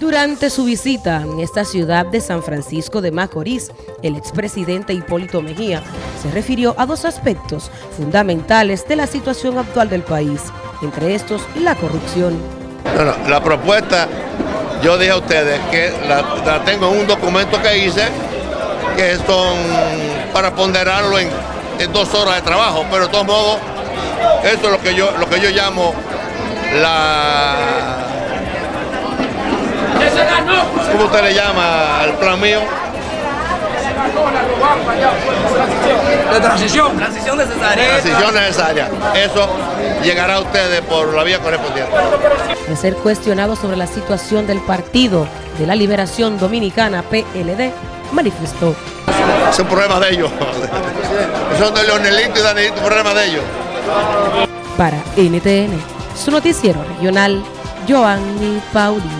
Durante su visita en esta ciudad de San Francisco de Macorís, el expresidente Hipólito Mejía se refirió a dos aspectos fundamentales de la situación actual del país, entre estos la corrupción. Bueno, la propuesta, yo dije a ustedes que la, tengo en un documento que hice, que son para ponderarlo en, dos horas de trabajo, pero de todos modos, eso es lo que yo, lo que yo llamo la ¿Cómo usted le llama al plan mío? De transición. Transición necesaria. Transición necesaria. Eso llegará a ustedes por la vía correspondiente. Al ser cuestionado sobre la situación del Partido de la Liberación Dominicana, PLD, manifestó. Son problemas de ellos. Son de Leonelito y Danilito, problemas de ellos. Para NTN, su noticiero regional, Joanny Paulino.